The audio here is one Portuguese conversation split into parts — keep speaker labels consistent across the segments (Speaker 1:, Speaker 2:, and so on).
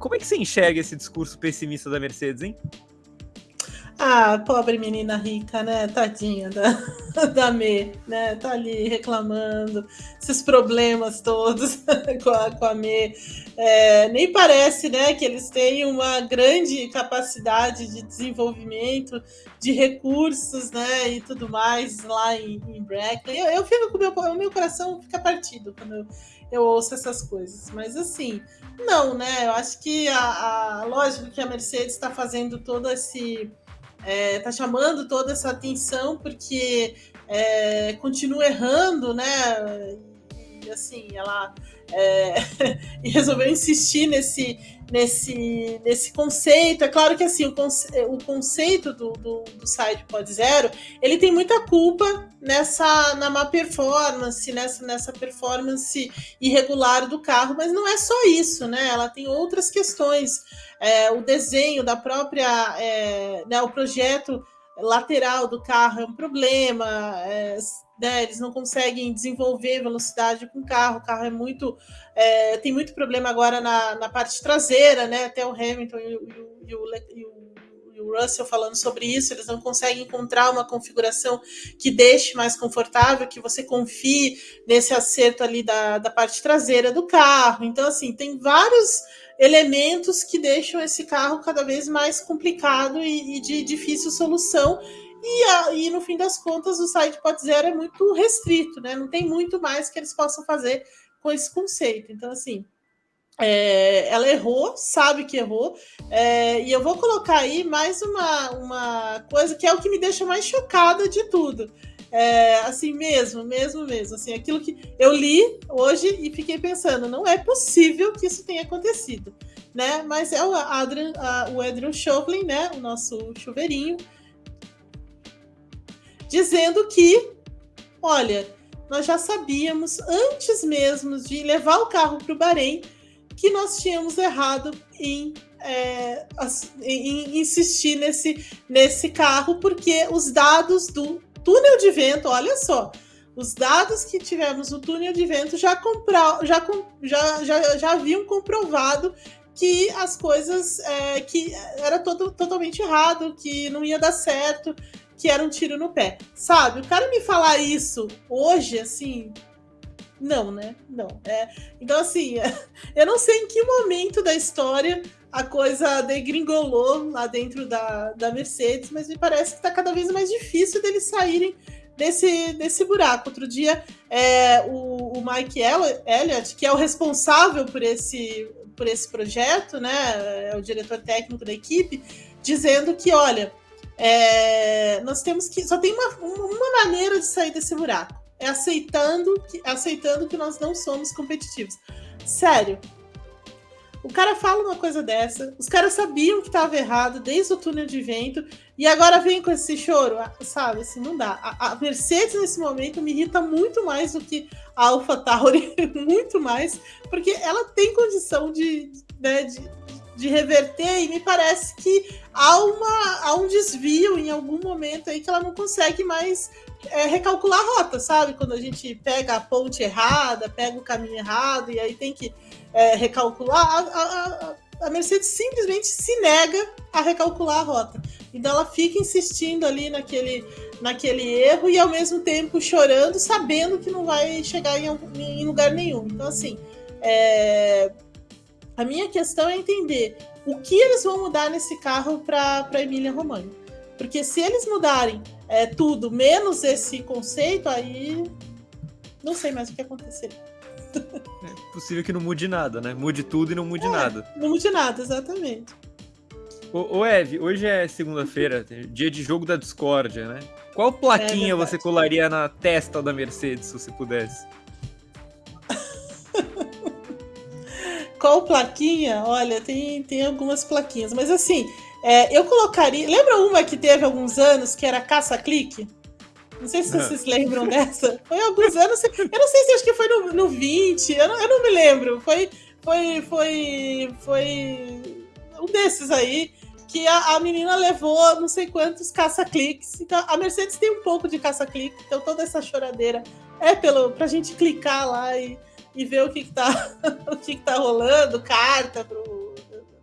Speaker 1: como é que você enxerga esse discurso pessimista da Mercedes, hein?
Speaker 2: Ah, pobre menina rica, né? Tadinha da, da Me, né? Tá ali reclamando, esses problemas todos com a, com a Me. É, nem parece, né, que eles têm uma grande capacidade de desenvolvimento de recursos, né, e tudo mais lá em, em Brackley. Eu, eu fico com o meu, meu coração fica partido quando eu, eu ouço essas coisas. Mas assim, não, né? Eu acho que a, a lógico que a Mercedes está fazendo todo esse é, tá chamando toda essa atenção porque é, continua errando, né? E assim, ela é, resolveu insistir nesse, nesse, nesse conceito. É claro que assim, o, conce, o conceito do, do, do site Pod Zero, ele tem muita culpa nessa na má performance, nessa, nessa performance irregular do carro, mas não é só isso, né? Ela tem outras questões. É, o desenho da própria, é, né, o projeto lateral do carro é um problema, é, né, eles não conseguem desenvolver velocidade com o carro, o carro é muito. É, tem muito problema agora na, na parte traseira, né? Até o Hamilton e o, e o, e o o Russell falando sobre isso, eles não conseguem encontrar uma configuração que deixe mais confortável, que você confie nesse acerto ali da, da parte traseira do carro. Então, assim, tem vários elementos que deixam esse carro cada vez mais complicado e, e de difícil solução. E, a, e, no fim das contas, o site Pod Zero é muito restrito, né? Não tem muito mais que eles possam fazer com esse conceito. Então, assim, é, ela errou, sabe que errou, é, e eu vou colocar aí mais uma, uma coisa que é o que me deixa mais chocada de tudo. É, assim mesmo, mesmo, mesmo. Assim, aquilo que eu li hoje e fiquei pensando, não é possível que isso tenha acontecido, né? Mas é o Adrian, a, o Adrian Chauvelin, né? O nosso chuveirinho, dizendo que, olha, nós já sabíamos antes mesmo de levar o carro para o Bahrein que nós tínhamos errado em, é, insistir nesse, nesse carro, porque os dados do túnel de vento, olha só, os dados que tivemos no túnel de vento já, compra, já, já, já, já haviam comprovado que as coisas é, que era todo, totalmente errado, que não ia dar certo, que era um tiro no pé. Sabe? O cara me falar isso hoje, assim. Não, né? Não. É, então, assim, eu não sei em que momento da história a coisa degringolou lá dentro da, da Mercedes, mas me parece que está cada vez mais difícil deles saírem desse, desse buraco. Outro dia, é, o, o Mike Elliott, que é o responsável por esse, por esse projeto, né, é o diretor técnico da equipe, dizendo que, olha, é, nós temos que. Só tem uma, uma maneira de sair desse buraco. É aceitando que, aceitando que nós não somos competitivos. Sério. O cara fala uma coisa dessa, os caras sabiam que estava errado desde o túnel de vento, e agora vem com esse choro, ah, sabe? Assim, não dá. A, a Mercedes, nesse momento, me irrita muito mais do que a Alpha Tauri, muito mais, porque ela tem condição de, né, de, de reverter, e me parece que há, uma, há um desvio em algum momento aí que ela não consegue mais é, recalcular a rota, sabe? Quando a gente pega a ponte errada, pega o caminho errado, e aí tem que é, recalcular, a, a, a, Mercedes simplesmente se nega a recalcular a rota. Então ela fica insistindo ali naquele, naquele erro e ao mesmo tempo chorando, sabendo que não vai chegar em, em lugar nenhum. Então, assim, é, a minha questão é entender o que eles vão mudar nesse carro para Emília Romagna. Porque se eles mudarem é, tudo, menos esse conceito, aí não sei mais o que acontecer.
Speaker 1: É possível que não mude nada, né? Mude tudo e não mude é, nada.
Speaker 2: Não mude nada, exatamente.
Speaker 1: Ô, ô Eve, hoje é segunda-feira, dia de jogo da discórdia, né? Qual plaquinha é você colaria na testa da Mercedes, se você pudesse?
Speaker 2: Qual plaquinha? Olha, tem, tem algumas plaquinhas, mas assim, é, eu colocaria. Lembra uma que teve alguns anos que era caça-clique? Não sei se vocês lembram dessa. Foi alguns anos. Eu não sei se acho que foi no, no 20, eu não, eu não me lembro. Foi, foi, foi, foi um desses aí que a, a menina levou não sei quantos caça-cliques. Então, a Mercedes tem um pouco de caça-clique, então toda essa choradeira é pelo, pra gente clicar lá e e ver o que, que tá o que, que tá rolando, carta pro,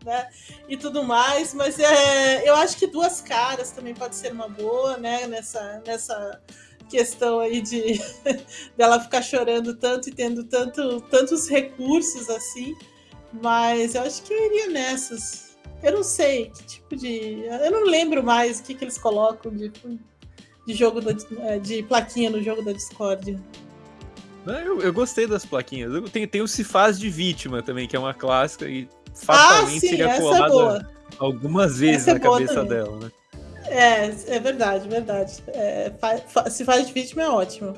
Speaker 2: né? E tudo mais, mas é, eu acho que duas caras também pode ser uma boa, né? Nessa, nessa questão aí de dela ficar chorando tanto e tendo tanto, tantos recursos assim. Mas eu acho que eu iria nessas. Eu não sei que tipo de. Eu não lembro mais o que, que eles colocam de, de jogo da, de plaquinha no jogo da Discord.
Speaker 1: Eu, eu gostei das plaquinhas. Tem, tem o Se Faz de Vítima também, que é uma clássica e fatalmente
Speaker 2: ah, sim,
Speaker 1: seria
Speaker 2: é
Speaker 1: colada é algumas vezes
Speaker 2: é
Speaker 1: na cabeça também. dela, né?
Speaker 2: É, é verdade, verdade. É, fa, fa, se faz de vítima é ótimo.